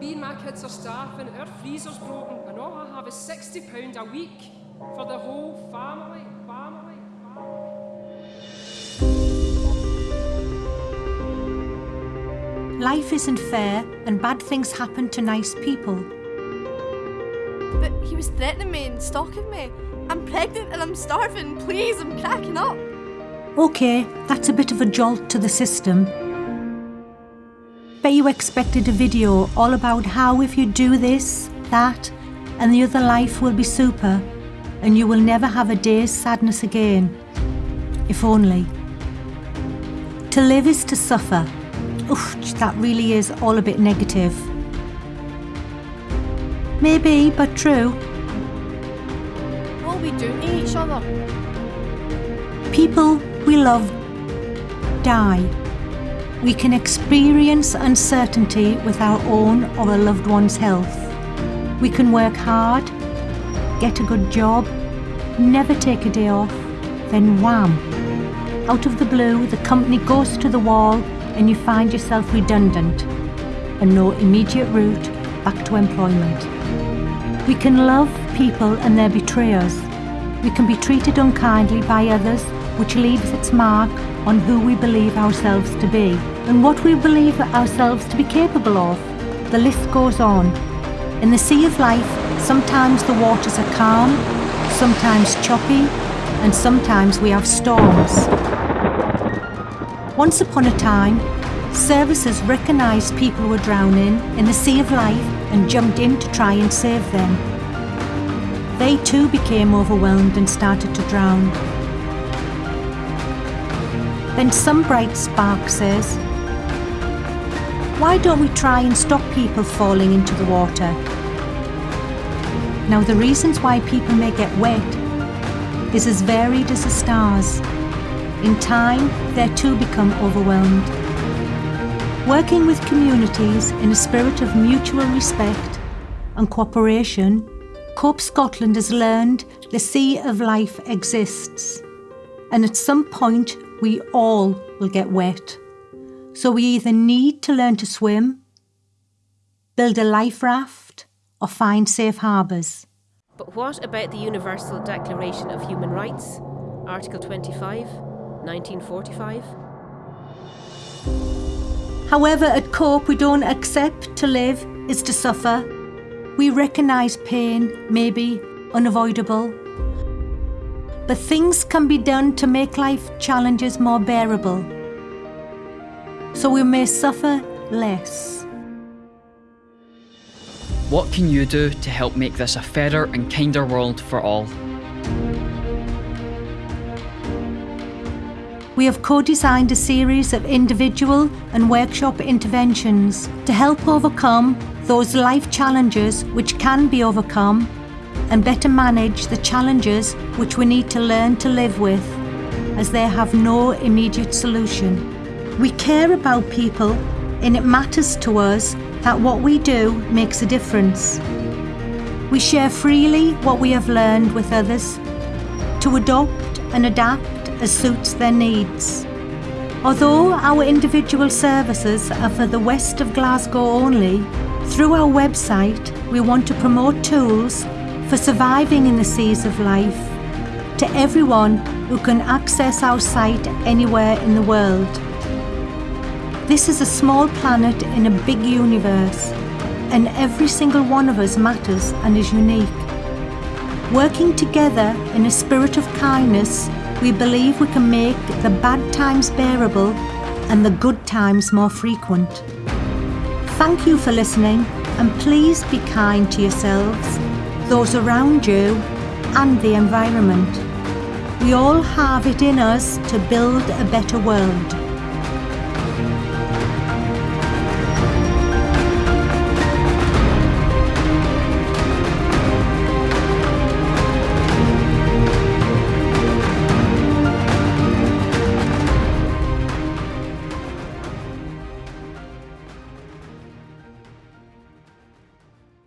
Me and my kids are starving, our freezer's broken, and all I have is £60 a week for the whole family. Family. Life isn't fair and bad things happen to nice people. But he was threatening me and stalking me. I'm pregnant and I'm starving. Please, I'm cracking up. Okay, that's a bit of a jolt to the system. Bet you expected a video all about how if you do this, that, and the other life will be super, and you will never have a day's sadness again. If only. To live is to suffer. Oof, that really is all a bit negative. Maybe, but true. What are we do each other? People we love die. We can experience uncertainty with our own or a loved one's health. We can work hard, get a good job, never take a day off, then wham! Out of the blue, the company goes to the wall and you find yourself redundant and no immediate route back to employment. We can love people and they're betrayers. We can be treated unkindly by others, which leaves its mark on who we believe ourselves to be and what we believe ourselves to be capable of. The list goes on. In the sea of life, sometimes the waters are calm, sometimes choppy, and sometimes we have storms. Once upon a time, services recognised people who were drowning in the sea of life and jumped in to try and save them. They too became overwhelmed and started to drown. Then some bright spark says, why don't we try and stop people falling into the water? Now the reasons why people may get wet is as varied as the stars. In time, they too become overwhelmed. Working with communities in a spirit of mutual respect and cooperation, Cope Scotland has learned the Sea of Life exists. And at some point, we all will get wet. So we either need to learn to swim, build a life raft, or find safe harbours. But what about the Universal Declaration of Human Rights, Article 25, 1945? However, at COPE we don't accept to live is to suffer. We recognise pain may be unavoidable. But things can be done to make life challenges more bearable. So we may suffer less. What can you do to help make this a fairer and kinder world for all? We have co-designed a series of individual and workshop interventions to help overcome those life challenges which can be overcome and better manage the challenges which we need to learn to live with as they have no immediate solution. We care about people and it matters to us that what we do makes a difference. We share freely what we have learned with others to adopt and adapt as suits their needs. Although our individual services are for the west of Glasgow only, through our website we want to promote tools for surviving in the seas of life to everyone who can access our site anywhere in the world. This is a small planet in a big universe and every single one of us matters and is unique. Working together in a spirit of kindness we believe we can make the bad times bearable and the good times more frequent. Thank you for listening and please be kind to yourselves, those around you and the environment. We all have it in us to build a better world.